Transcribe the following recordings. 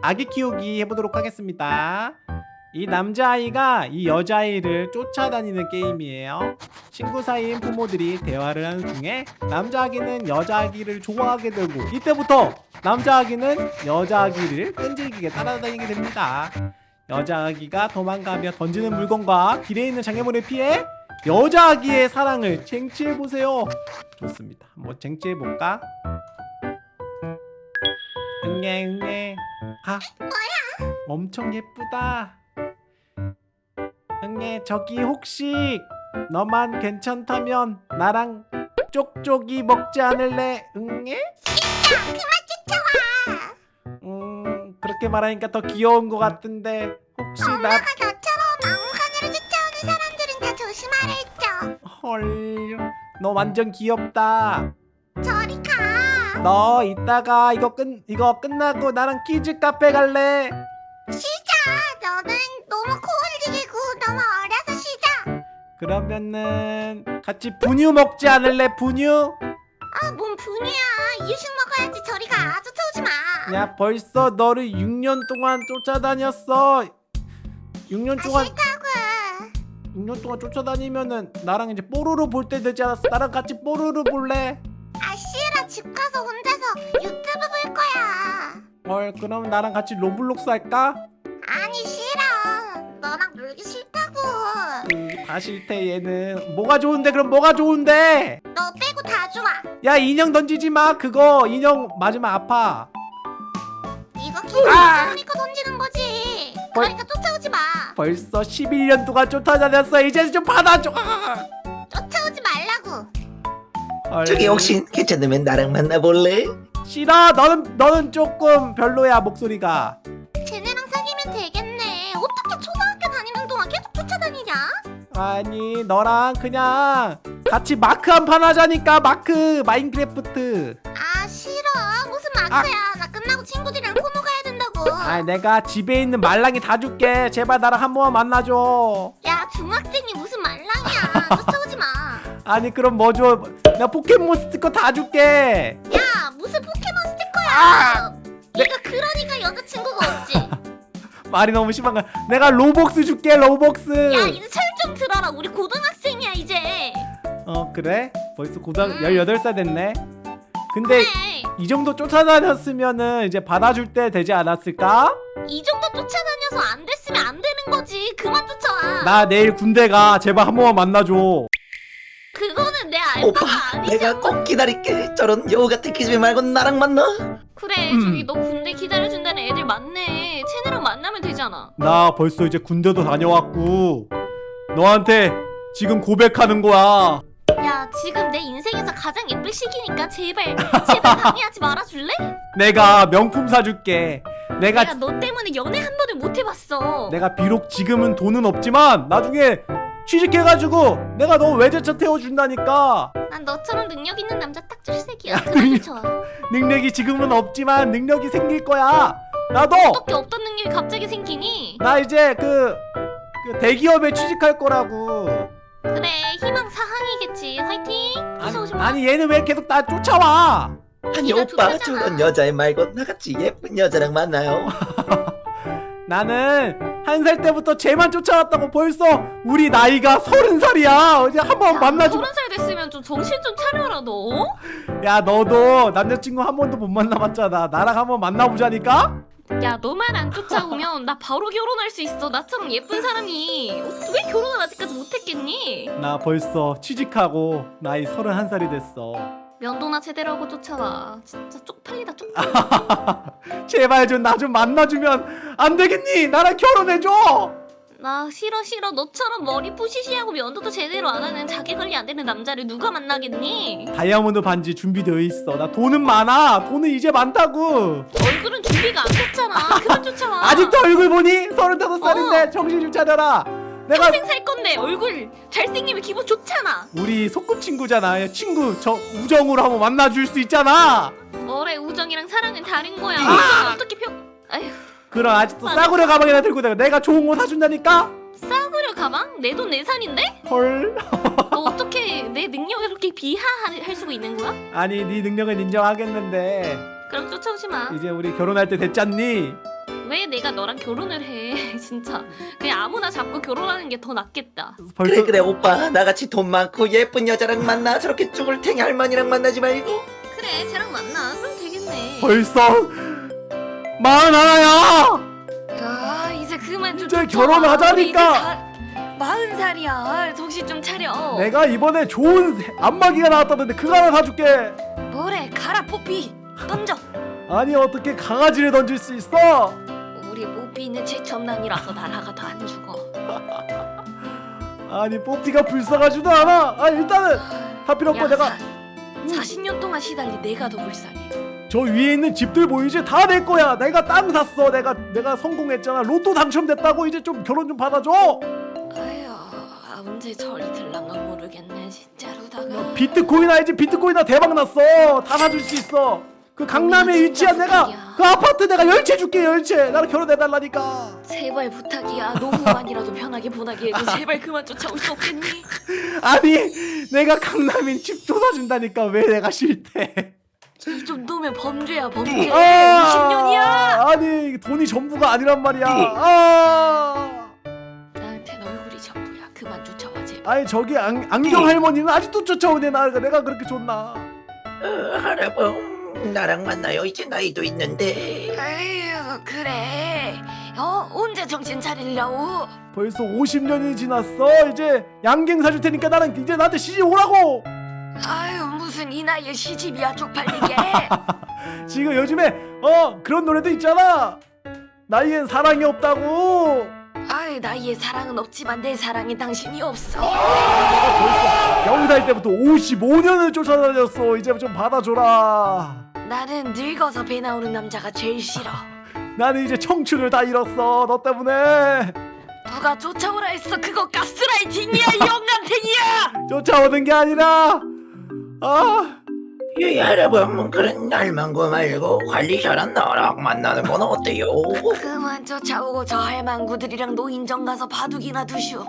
아기 키우기 해보도록 하겠습니다. 이 남자아이가 이 여자아이를 쫓아다니는 게임이에요. 친구 사이인 부모들이 대화를 하는 중에 남자아기는 여자아기를 좋아하게 되고 이때부터 남자아기는 여자아기를 끈질기게 따라다니게 됩니다. 여자아기가 도망가며 던지는 물건과 길에 있는 장애물을 피해 여자아기의 사랑을 쟁취해보세요. 좋습니다. 한번 쟁취해볼까? 응애 응애 아 뭐야? 엄청 예쁘다 응애 저기 혹시 너만 괜찮다면 나랑 쪽쪽이 먹지 않을래? 응애? 진짜 그만 쫓아와 음 그렇게 말하니까 더 귀여운 것 같은데 혹시 나 엄마가 너처럼 막무가내로 쫓아오는 사람들은 다 조심하라 했죠 헐, 너 완전 귀엽다. 너 이따가 이거 끝 이거 끝나고 나랑 키즈 카페 갈래? 쉬자 너는 너무 코 흘리고 너무 어려서 쉬자 그러면은 같이 분유 먹지 않을래? 분유? 아 뭔 분유야 이유식 먹어야지 저리 가 쫓아오지 마 야, 벌써 너를 6년 동안 쫓아다녔어. 6년 아, 동안 싫다고 6년 동안 쫓아다니면은 나랑 이제 뽀로로 볼 때 되지 않았어? 나랑 같이 뽀로로 볼래? 아 싫어 집 가서 혼자서 유튜브 볼 거야 헐, 그럼 나랑 같이 로블록스 할까? 아니 싫어 너랑 놀기 싫다고 음, 다 싫대 얘는. 뭐가 좋은데? 그럼 뭐가 좋은데? 너 빼고 다 좋아 야 인형 던지지 마 그거 인형 맞으면 아파 이거 계속 아! 쫓아오니까 던지는 거지 뭘- 그러니까 쫓아오지 마 벌써 11년 동안 쫓아다녔어 이제 좀 받아줘 아! 저기 혹시 괜찮으면 나랑 만나볼래? 싫어 너는 너는 조금 별로야 목소리가. 쟤네랑 사귀면 되겠네. 어떻게 초등학교 다니는 동안 계속 쫓아다니냐? 아니 너랑 그냥 같이 마크 한 판 하자니까 마크 마인크래프트. 아 싫어. 무슨 마크야? 나 끝나고 친구들이랑 코노 가야 된다고. 아 내가 집에 있는 말랑이 다 줄게. 제발 나랑 한 번만 만나줘. 야 중학생이 무슨 말랑이야. 쫓아오지 마야 아니 그럼 뭐줘? 내가 포켓몬 스티커 다 줄게. 무슨 포켓몬 스티커야? 아! 네가 그러니까 여자친구가 없지. 말이 너무 심한 거야. 내가 로벅스 줄게 로벅스. 야 이제 철 좀 들어라. 우리 고등학생이야 이제. 어 그래? 벌써 고등 18살 됐네. 근데 그래. 이 정도 쫓아다녔으면은 이제 받아줄 때 되지 않았을까? 이 정도 쫓아다녀서 안 됐으면 안 되는 거지. 그만 쫓아와. 나 내일 군대 가. 제발 한 번만 만나줘 그거는 내 오빠 알바가 아니지 내가 꼭 기다릴게. 저런 여우 같은 기집애 말고 나랑 만나? 그래 음. 저기 너 군대 기다려준다는 애들 많네. 쟤네랑 만나면 되잖아. 나 벌써 이제 군대도 다녀왔고 너한테 지금 고백하는 거야. 야 지금 내 인생에서 가장 예쁠 시기니까 제발 제발 방해하지 말아줄래? 내가 명품 사줄게. 내가 내가 너 때문에 연애 한 번을 못 해봤어. 내가 비록 지금은 돈은 없지만 나중에 취직해가지고 내가 너 외제차 태워준다니까. 난 너처럼 능력 있는 남자 딱 질색이야. 쳐 능력이 지금은 없지만 능력이 생길 거야. 나도! 어떻게 없던 능력이 갑자기 생기니? 나 이제 그, 그 대기업에 취직할 거라고. 그래 희망 사항이겠지. 화이팅! 마. 아니 얘는 왜 계속 나 쫓아와? 아니 오빠 좋다잖아. 저런 여자애 말고 나같이 예쁜 여자랑 만나요. 나는 한 살 때부터 쟤만 쫓아왔다고 벌써 우리 나이가 서른 살이야. 어제 한번 만나주 서른 살 됐으면 좀 정신 좀 차려라 너. 야 너도 남자친구 한 번도 못 만나봤잖아. 나랑 한번 만나보자니까? 야 너만 안 쫓아오면 나 바로 결혼할 수 있어. 나처럼 예쁜 사람이. 어, 왜 결혼을 아직까지 못했겠니? 나 벌써 취직하고 나이 서른 한 살이 됐어 면도나 제대로 하고 쫓아와. 진짜 쪽팔리다 쪽팔려 제발 좀나좀 만나주면 안 되겠니? 나랑 결혼해줘! 나 싫어 싫어. 너처럼 머리 푸시시하고 면도도 제대로 안 하는 자기 관리 안 되는 남자를 누가 만나겠니? 다이아몬드 반지 준비되어 있어. 나 돈은 많아. 돈은 이제 많다고. 얼굴은 준비가 안 됐잖아. 그만 쫓아와. 아직도 얼굴 보니? 서른다섯 살인데 정신 좀 차려라 내가 평생 살 건데 얼굴. 잘생기면 기분 좋잖아. 우리 소꿉 친구잖아. 야, 친구 저 우정으로 한번 만나줄 수 있잖아. 뭐래 우정이랑 사랑은 다른 거야. 아! 어떻게 평... 아휴. 그럼 아직도 맞아. 싸구려 가방이나 들고 다녀 내가 좋은 거 사준다니까? 싸구려 가방? 내 돈 내산인데? 헐. 너 어떻게 내 능력을 그렇게 비하할 수가 있는 거야? 아니 네 능력은 인정하겠는데. 그럼 쫓아오지 마. 이제 우리 결혼할 때 됐잖니 왜 내가 너랑 결혼을 해? 진짜. 그냥 아무나 잡고 결혼하는 게 더 낫겠다. 벌써 그래 그래 오빠. 나같이 돈 많고 예쁜 여자랑 만나. 저렇게 쭈글탱이 할머니랑 만나지 말고. 그래 쟤랑 만나. 그럼 되겠네. 벌써 마흔 하나야. 야 이제 그만 좀 이제. 결혼하자니까. 마흔 살이야. 정신 좀 차려. 내가 이번에 좋은 안마기가 나왔다던데 그거 하나 사줄게. 뭐래? 가라 뽀삐 던져. 아니 어떻게 강아지를 던질 수 있어? 우리 뽀삐는 최첨단이라서 날아가도 안 죽어 아니 뽀삐가 불쌍하지도 않아. 아 일단은 다 필요 없고 야, 내가 사, 40년 동안 시달리 내가 더 불쌍해 저 위에 있는 집들 보이지? 다 내 거야. 내가 땅 샀어. 내가 내가 성공했잖아. 로또 당첨됐다고 이제 좀 결혼 좀 받아줘. 아휴 아, 언제 절이 들랑가 모르겠네 진짜로다가 비트코인 알지? 비트코인 나 대박 났어. 다 사줄 수 있어. 그 강남에 위치한 내가 부탁이야. 그 아파트 내가 열채 줄게 열채. 나랑 결혼해 달라니까. 제발 부탁이야 노후만이라도 편하게 보나게 해줘 제발 그만 쫓아올 수 없겠니? 아니 내가 강남인 집 조사준다니까 왜 내가 싫대? 이 정도면 범죄야 범죄 아, 50년이야 아니 돈이 전부가 아니란 말이야. 아. 나한텐 얼굴이 전부야 그만 쫓아와 제발 아니 저기 안, 안경 할머니는 아직도 쫓아오네 나 내가 그렇게 좋나? 어, 할아범 나랑 만나요 이제 나이도 있는데 에휴 그래 어 언제 정신 차리려고 벌써 50년이 지났어. 이제 양갱 사줄 테니까 나랑 이제 나한테 시집 오라고. 아유 무슨 이 나이에 시집이야 쪽팔리게 지금 요즘에 어 그런 노래도 있잖아. 나이엔 사랑이 없다고. 아유 나이에 사랑은 없지만 내 사랑에 당신이 없어 내가 벌써 영 살 때부터 55년을 쫓아다녔어. 이제 좀 받아줘라. 나는 늙어서 배 나오는 남자가 제일 싫어 나는 이제 청춘을 다 잃었어. 너 때문에 누가 쫓아오라 했어 그거 가스라이팅이야 이 영감탱이야 쫓아오는 게 아니라 아이 할아범 그런 날만고 말고 관리 잘한 나랑 만나는 건 어때요? 그만 쫓아오고 저 할망구들이랑 노인정 가서 바둑이나 두시오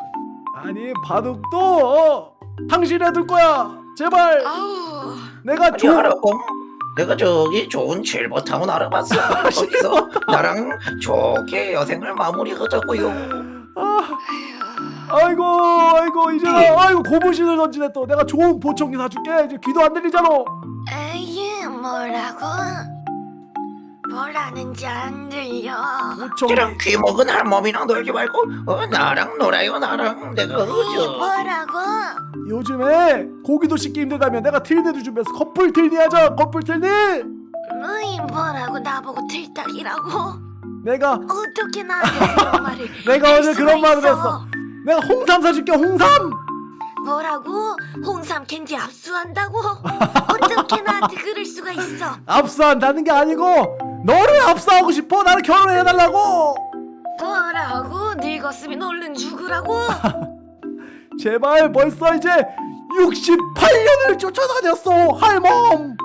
아니 바둑도 어, 당신 해둘 거야. 제발. 아우. 내가 조 할아범 내가 저기 좋은 칠보타운 알아봤어. 거기서 나랑 좋게 여생을 마무리하자고요. 아, 아이고 아이고 이제 나- 아이고 고무신을 던지네 또. 내가 좋은 보청기 사줄게. 이제 귀도 안 들리잖아. 에이 뭐라고? 뭐라는지 안 들려 보청기 이런 귀먹은 할멈이랑 놀지 말고 어, 나랑 놀아요 나랑 내가 이 어저 뭐라고? 요즘에 고기도 씹기 힘들다면 내가 틀니도 준비해서 커플 틀니 하자 커플 틀니 너희 뭐라고 나보고 틀딱이라고? 내가 어떻게 나한테 그런 말을 내가 할 어제 수가 그런 말을 있어? 했어 내가 홍삼 사줄게 홍삼 뭐라고? 홍삼 캔디 압수한다고? 어떻게 나한테 그럴 수가 있어? 압수한다는 게 아니고 너를 압수하고 싶어? 나를 결혼해달라고? 뭐라고? 늙었으면 얼른 죽으라고? 제발 벌써 이제 68년을 쫓아다녔어 할멈.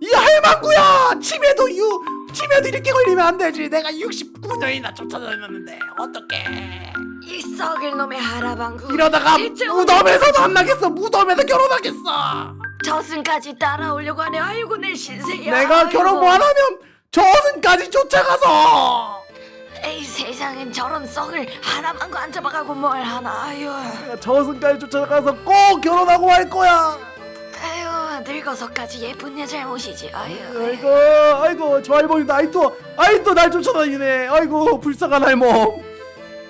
이 할망구야! 치매도 유 치매도 이렇게 걸리면 안 되지. 내가 69년이나 쫓아다녔는데 어떡해. 이 썩을 놈의 하라방구. 이러다가 대체 무덤에서도 안 나겠어. 무덤에서 결혼하겠어. 저승까지 따라오려고 하네. 아이고 내 신세야. 내가 아이고. 결혼 못 하면 저승까지 쫓아가서! 에이 세상엔 저런 썩을 하나만고 안 잡아가고 뭘 하나 아유. 내가 저승까지 쫓아가서 꼭 결혼하고 말 거야! 아유 늙어서까지 예쁜 내 잘못이지 아유. 아이고 아이고 저 할머니도 아이또 아이또 날 쫓아다니네. 아이고 불쌍한 할멈.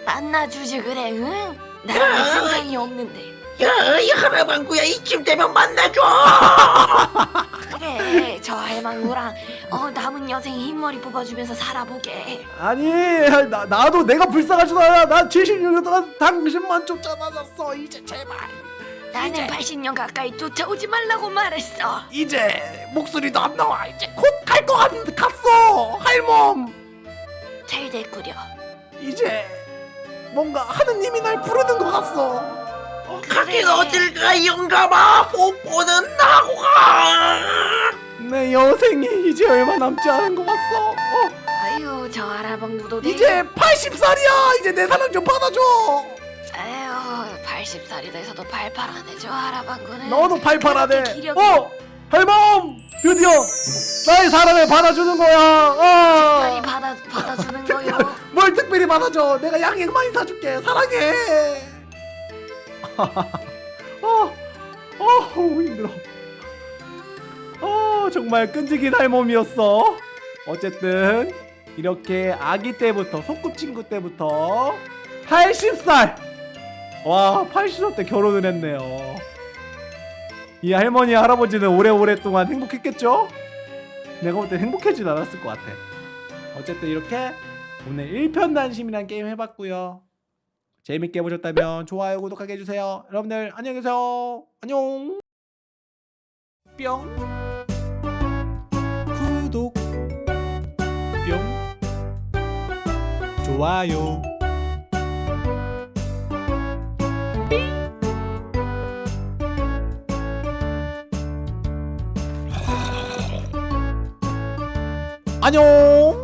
만나주지 그래 응? 나랑 상상이 없는데 야이 할아방구야 이쯤 되면 만나줘! 그래 저 할망구랑 어 남은 여생 흰머리 뽑아주면서 살아보게. 아니 나, 나도 내가 불쌍하지도 않아. 나 70년 동안 당신만 쫓아다녔어 이제 제발. 나는 80년 가까이 쫓아오지 말라고 말했어. 이제 목소리도 안 나와. 이제 곧 갈 것 같은데 갔어 할멈. 잘 됐구려. 이제 뭔가 하느님이 날 부르는 것 같어 가긴 어딜 가 영감아? 뽀뽀는 나고 가. 내 여생이 이제 얼마 남지 않은 것 같어 어, 아유 저 할아방구도 이제 80살이야. 이제 내 사랑 좀 받아줘. 아유 80살이 돼서도 팔팔하네 저 할아방구는. 너도 그렇게 기력이- 어 할멈 드디어 나의 사랑을 받아주는 거야. 어. 받아, 받아주는 거요? 받아줘? 내가 양행 많이 사줄게. 사랑해 어, 어 힘들어. 어 정말 끈질긴 할몸이었어. 어쨌든 이렇게 아기 때부터 소꿉친구 때부터 80살. 와 80살 때 결혼을 했네요. 이 할머니 할아버지는 오래오래 동안 행복했겠죠? 내가 볼 때 행복해지진 않았을 것 같아. 어쨌든 이렇게 오늘 1편단심이란 게임 해봤고요 재밌게 보셨다면 좋아요 구독하게 해주세요. 여러분들 안녕히 계세요. 안녕. 뿅. 구독. 뿅. 좋아요. 안녕